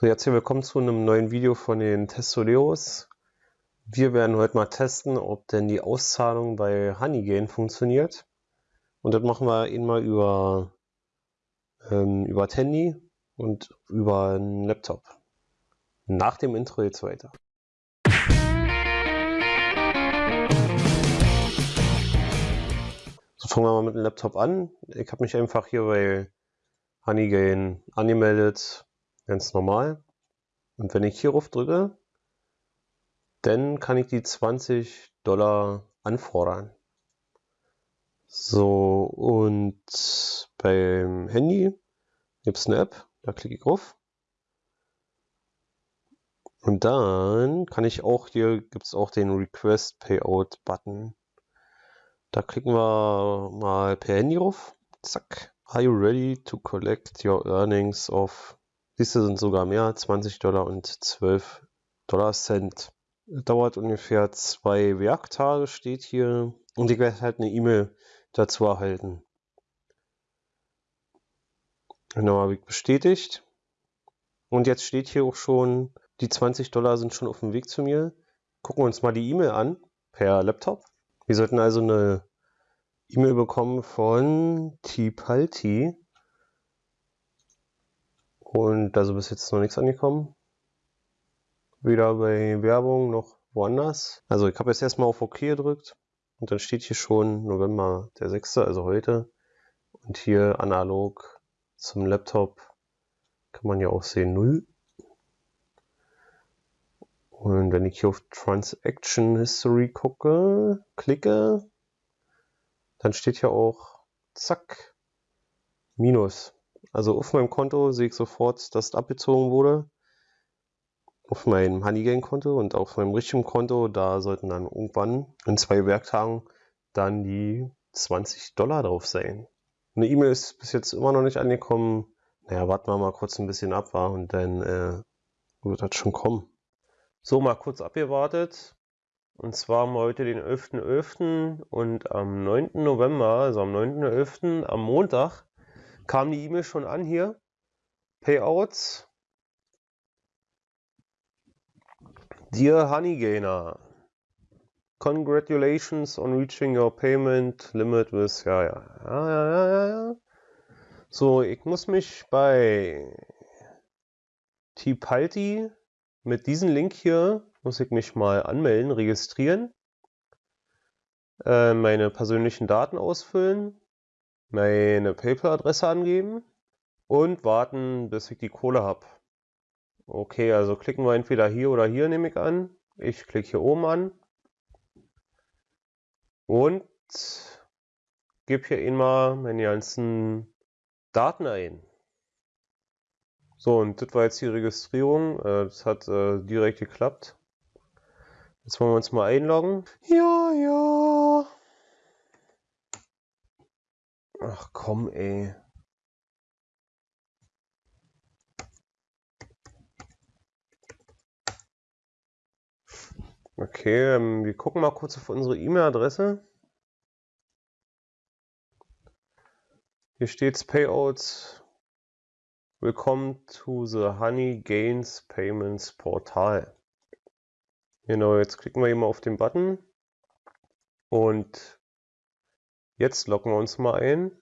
So, hier willkommen zu einem neuen Video von den Testoleros. Wir werden heute mal testen, ob denn die Auszahlung bei Honeygain funktioniert. Und das machen wir eben mal über, ähm, über Handy und über einen Laptop. Nach dem Intro jetzt weiter. So, fangen wir mal mit dem Laptop an. Ich habe mich einfach hier bei Honeygain angemeldet ganz normal. Und wenn ich hierauf drücke, dann kann ich die 20 Dollar anfordern. So, und beim Handy gibt es eine App, da klicke ich drauf. Und dann kann ich auch, hier gibt es auch den Request Payout Button. Da klicken wir mal per Handy drauf. Zack. Are you ready to collect your earnings of diese sind sogar mehr, 20 Dollar und 12 Dollar Cent. Dauert ungefähr zwei Werktage, steht hier. Und ich werde halt eine E-Mail dazu erhalten. Genau, habe ich bestätigt. Und jetzt steht hier auch schon, die 20 Dollar sind schon auf dem Weg zu mir. Gucken wir uns mal die E-Mail an, per Laptop. Wir sollten also eine E-Mail bekommen von Tipalti. Und da also bis jetzt noch nichts angekommen. Weder bei Werbung noch woanders. Also ich habe jetzt erstmal auf OK gedrückt. Und dann steht hier schon November der 6., also heute. Und hier analog zum Laptop kann man ja auch sehen 0. Und wenn ich hier auf Transaction History gucke, klicke, dann steht hier auch, zack, Minus. Also auf meinem Konto sehe ich sofort, dass es abgezogen wurde. Auf meinem Honeygain-Konto und auf meinem richtigen Konto, da sollten dann irgendwann in zwei Werktagen dann die 20 Dollar drauf sein. Eine E-Mail ist bis jetzt immer noch nicht angekommen. Naja, warten wir mal kurz ein bisschen ab, war und dann äh, wird das schon kommen. So, mal kurz abgewartet. Und zwar haben wir heute den 11.11. .11. und am 9. November, also am 9.11. am Montag, kam die E-Mail schon an hier. Payouts. Dear Honeygainer, congratulations on reaching your payment limit with, ja, ja, ja, ja, ja, ja. So, ich muss mich bei Tipalti mit diesem Link hier, muss ich mich mal anmelden, registrieren, äh, meine persönlichen Daten ausfüllen, meine PayPal-Adresse angeben und warten, bis ich die Kohle habe. Okay, also klicken wir entweder hier oder hier, nehme ich an. Ich klicke hier oben an und gebe hier immer meine ganzen Daten ein. So, und das war jetzt die Registrierung. Äh, das hat äh, direkt geklappt. Jetzt wollen wir uns mal einloggen. Ja, ja. Ach komm, ey. Okay, ähm, wir gucken mal kurz auf unsere E-Mail-Adresse. Hier steht's Payouts. Willkommen to the Honey Gains Payments Portal. Genau, jetzt klicken wir hier mal auf den Button und Jetzt locken wir uns mal ein.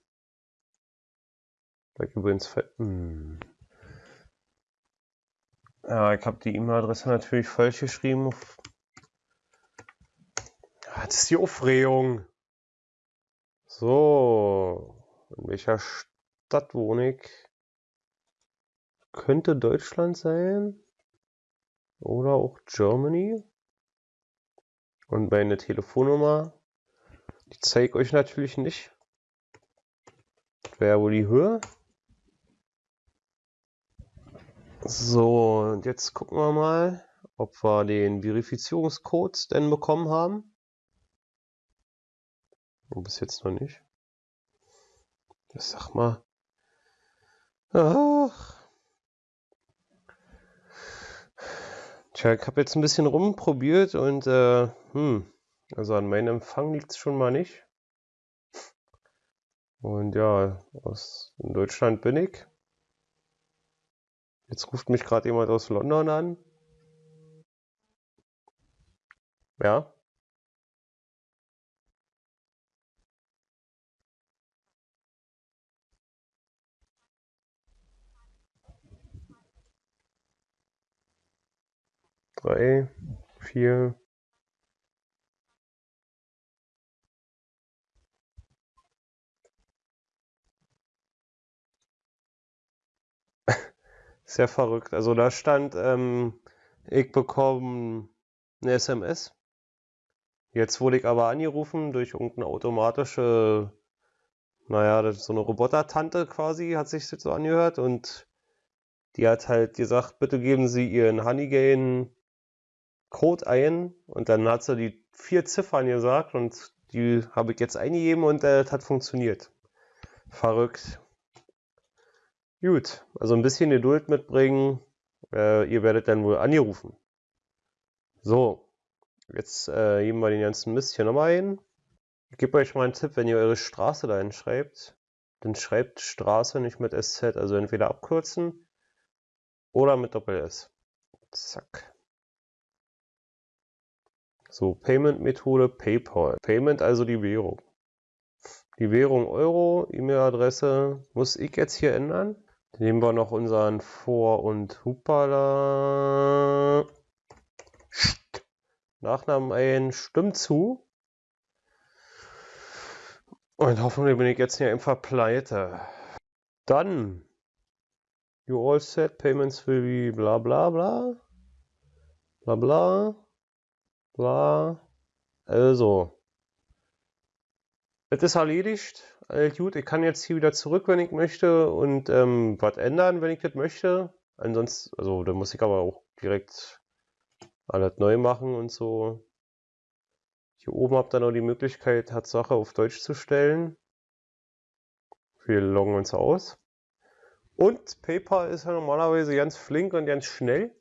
Da übrigens hm. Ja, ich habe die E-Mail-Adresse natürlich falsch geschrieben. Das ist die Aufregung. So, in welcher Stadt wohne ich? Könnte Deutschland sein. Oder auch Germany. Und meine Telefonnummer die zeige euch natürlich nicht. Wäre wohl die Höhe. So, und jetzt gucken wir mal, ob wir den Verifizierungscode denn bekommen haben. Bis jetzt noch nicht. Ich sag mal. Ach. Tja, ich habe jetzt ein bisschen rumprobiert und äh, hm, also an meinem Empfang liegt es schon mal nicht. Und ja, aus Deutschland bin ich. Jetzt ruft mich gerade jemand aus London an. Ja. Drei, vier. Sehr verrückt. Also da stand, ähm, ich bekomme eine SMS. Jetzt wurde ich aber angerufen durch irgendeine automatische, naja, das so eine Roboter-Tante quasi, hat sich das so angehört und die hat halt gesagt, bitte geben Sie Ihren Honeygain Code ein und dann hat sie die vier Ziffern gesagt und die habe ich jetzt eingegeben und äh, das hat funktioniert. Verrückt. Gut, also ein bisschen Geduld mitbringen. Äh, ihr werdet dann wohl angerufen. So, jetzt äh, geben wir den ganzen Mist hier nochmal ein. Ich gebe euch mal einen Tipp, wenn ihr eure Straße da hinschreibt, dann schreibt Straße nicht mit SZ, also entweder abkürzen oder mit Doppel-S. Zack. So, Payment-Methode PayPal. Payment also die Währung. Die Währung Euro, E-Mail-Adresse muss ich jetzt hier ändern. Nehmen wir noch unseren Vor- und Hupala. Nachnamen ein, stimmt zu. Und hoffentlich bin ich jetzt hier einfach pleite. Dann. You all set, payments will be bla bla bla. Bla bla. Bla. Also. Es ist erledigt. All gut, ich kann jetzt hier wieder zurück, wenn ich möchte und ähm, was ändern, wenn ich das möchte. Ansonsten, also da muss ich aber auch direkt alles neu machen und so. Hier oben habt ihr noch die Möglichkeit, Tatsache auf Deutsch zu stellen. Wir loggen uns aus. Und PayPal ist ja normalerweise ganz flink und ganz schnell.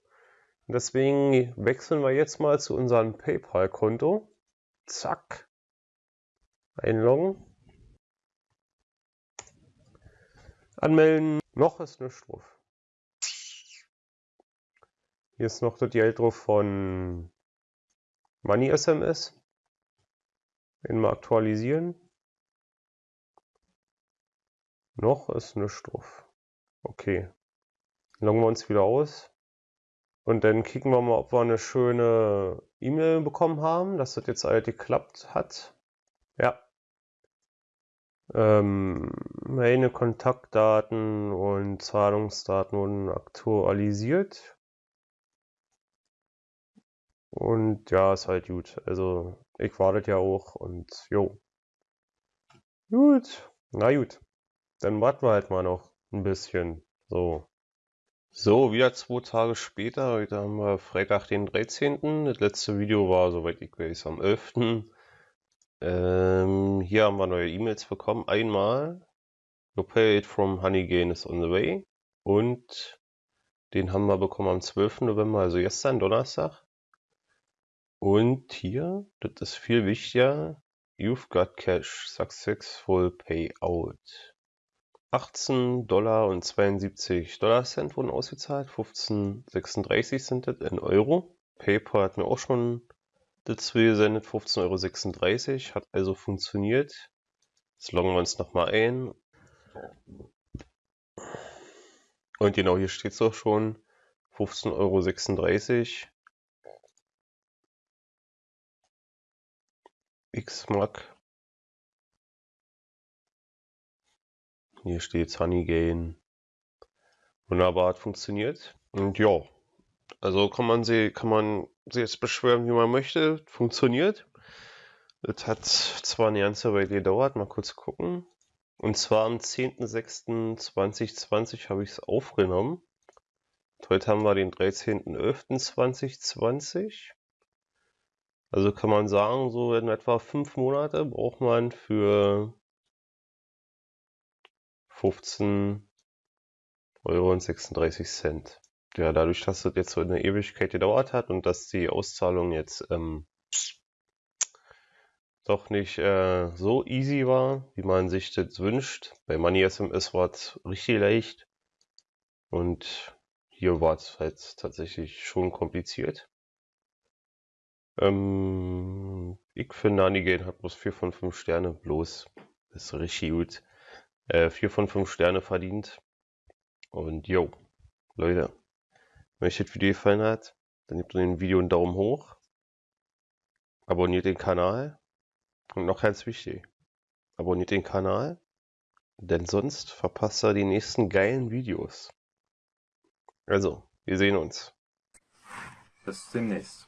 Deswegen wechseln wir jetzt mal zu unserem PayPal-Konto. Zack. Einloggen. Anmelden. Noch ist nichts drauf. Hier ist noch das Geld drauf von Money SMS. Den mal aktualisieren. Noch ist nichts drauf. Okay. Loggen wir uns wieder aus. Und dann kicken wir mal, ob wir eine schöne E-Mail bekommen haben, dass das jetzt alles geklappt hat. Ja. Ähm, meine Kontaktdaten und Zahlungsdaten wurden aktualisiert. Und ja, ist halt gut. Also, ich warte ja auch und jo. Gut. Na gut. Dann warten wir halt mal noch ein bisschen. So. So, wieder zwei Tage später. Heute haben wir Freitag, den 13. Das letzte Video war, soweit ich weiß, am 11. Ähm, hier haben wir neue E-Mails bekommen. Einmal, Your paid from Honeygain is on the way. Und den haben wir bekommen am 12. November, also gestern, Donnerstag. Und hier, das ist viel wichtiger, You've got cash, successful payout. 18 Dollar und 72 Dollar Cent wurden ausgezahlt, 15,36 sind das in Euro. PayPal hat mir auch schon dazu gesendet, 15,36 Euro, hat also funktioniert. Jetzt loggen wir uns nochmal ein. Und genau hier steht es auch schon, 15,36 Euro. X-Mac Hier steht Honeygain. Wunderbar, hat funktioniert. Und ja, also kann man sie, kann man sie jetzt beschwören, wie man möchte. Funktioniert. Es hat zwar eine ganze Weile gedauert, mal kurz gucken. Und zwar am 10.06.2020 habe ich es aufgenommen. Heute haben wir den 13.11.2020. Also kann man sagen, so in etwa fünf Monate braucht man für 15 Euro und 36 Cent. Ja, dadurch, dass das jetzt so eine Ewigkeit gedauert hat und dass die Auszahlung jetzt ähm, doch nicht äh, so easy war, wie man sich das wünscht. Bei Money SMS war es richtig leicht. Und hier war es halt tatsächlich schon kompliziert. Ähm, ich finde, Nanigate hat bloß 4 von 5 Sterne, bloß. Ist richtig gut. Äh, 4 von 5 Sterne verdient. Und yo, Leute, wenn euch das Video gefallen hat, dann gebt dem Video einen Daumen hoch. Abonniert den Kanal. Und noch ganz wichtig, abonniert den Kanal, denn sonst verpasst ihr die nächsten geilen Videos. Also, wir sehen uns. Bis demnächst.